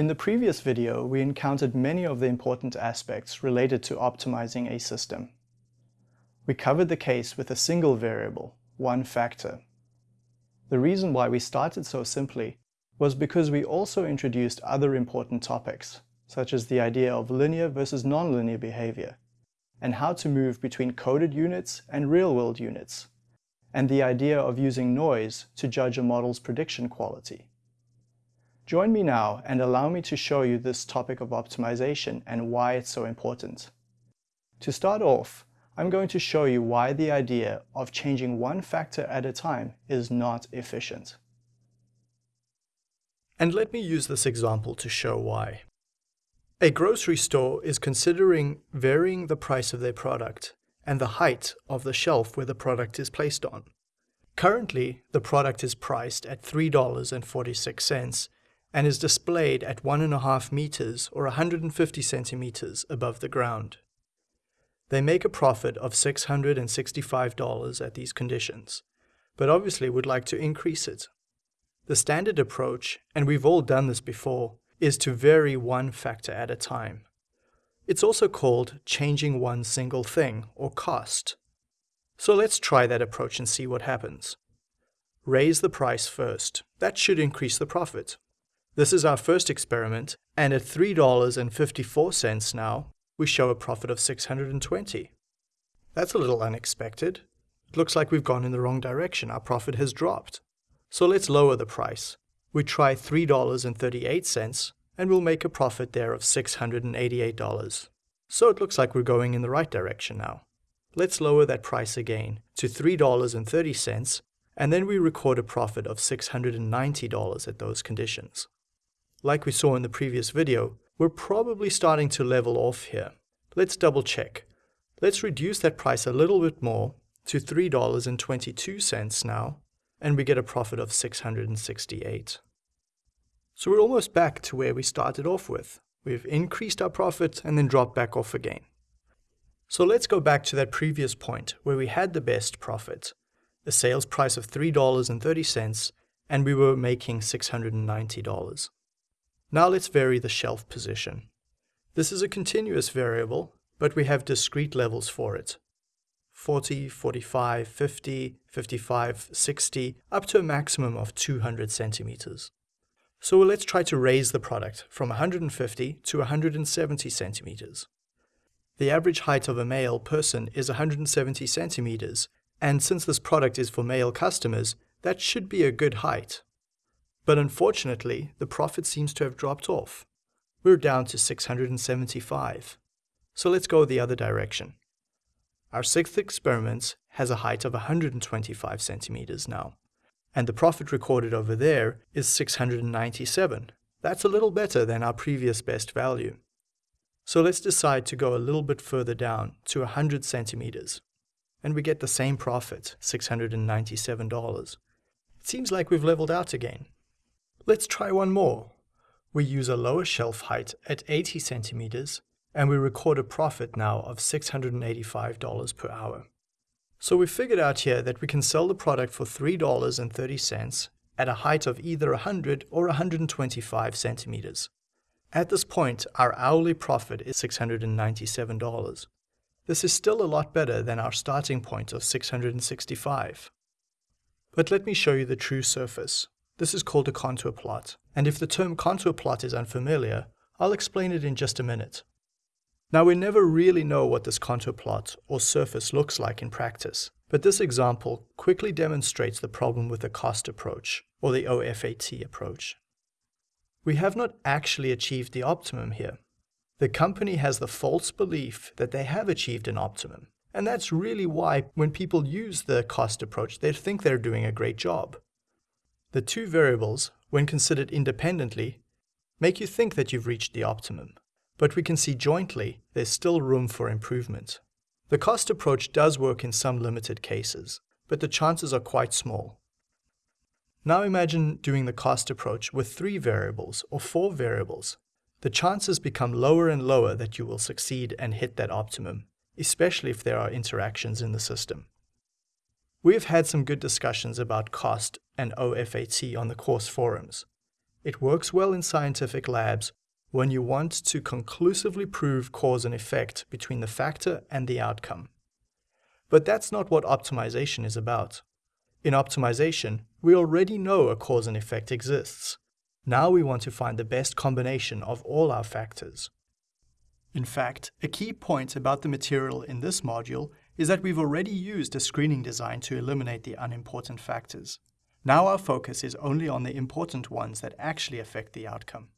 In the previous video, we encountered many of the important aspects related to optimizing a system. We covered the case with a single variable, one factor. The reason why we started so simply was because we also introduced other important topics, such as the idea of linear versus nonlinear behavior, and how to move between coded units and real-world units, and the idea of using noise to judge a model's prediction quality. Join me now and allow me to show you this topic of optimization and why it's so important. To start off, I'm going to show you why the idea of changing one factor at a time is not efficient. And let me use this example to show why. A grocery store is considering varying the price of their product and the height of the shelf where the product is placed on. Currently, the product is priced at $3.46 and is displayed at 1.5 meters or 150 centimeters above the ground. They make a profit of $665 at these conditions, but obviously would like to increase it. The standard approach, and we've all done this before, is to vary one factor at a time. It's also called changing one single thing, or COST. So let's try that approach and see what happens. Raise the price first. That should increase the profit. This is our first experiment, and at $3.54 now, we show a profit of 620. That's a little unexpected. It looks like we've gone in the wrong direction. Our profit has dropped. So let's lower the price. We try $3.38 and we'll make a profit there of $688. So it looks like we're going in the right direction now. Let's lower that price again to $3.30 and then we record a profit of $690 at those conditions. Like we saw in the previous video, we're probably starting to level off here. Let's double check. Let's reduce that price a little bit more to $3.22 now, and we get a profit of 668. So we're almost back to where we started off with. We've increased our profit and then dropped back off again. So let's go back to that previous point where we had the best profit, a sales price of $3.30, and we were making $690. Now let's vary the shelf position. This is a continuous variable, but we have discrete levels for it. 40, 45, 50, 55, 60, up to a maximum of 200 centimeters. So let's try to raise the product from 150 to 170 centimeters. The average height of a male person is 170 centimeters, and since this product is for male customers, that should be a good height. But unfortunately, the profit seems to have dropped off. We're down to 675. So let's go the other direction. Our sixth experiment has a height of 125 centimeters now and the profit recorded over there is 697. That's a little better than our previous best value. So let's decide to go a little bit further down to 100 centimeters, and we get the same profit, $697. It seems like we've leveled out again. Let's try one more. We use a lower shelf height at 80 centimeters, and we record a profit now of $685 per hour. So we figured out here that we can sell the product for $3.30 at a height of either 100 or 125 centimeters. At this point, our hourly profit is $697. This is still a lot better than our starting point of 665. But let me show you the true surface. This is called a contour plot, and if the term contour plot is unfamiliar, I'll explain it in just a minute. Now we never really know what this contour plot or surface looks like in practice, but this example quickly demonstrates the problem with the COST approach, or the OFAT approach. We have not actually achieved the optimum here. The company has the false belief that they have achieved an optimum, and that's really why when people use the COST approach, they think they're doing a great job. The two variables, when considered independently, make you think that you've reached the optimum but we can see jointly there's still room for improvement. The COST approach does work in some limited cases, but the chances are quite small. Now imagine doing the COST approach with three variables or four variables. The chances become lower and lower that you will succeed and hit that optimum, especially if there are interactions in the system. We have had some good discussions about COST and OFAT on the course forums. It works well in scientific labs when you want to conclusively prove cause and effect between the factor and the outcome. But that's not what optimization is about. In optimization, we already know a cause and effect exists. Now we want to find the best combination of all our factors. In fact, a key point about the material in this module is that we've already used a screening design to eliminate the unimportant factors. Now our focus is only on the important ones that actually affect the outcome.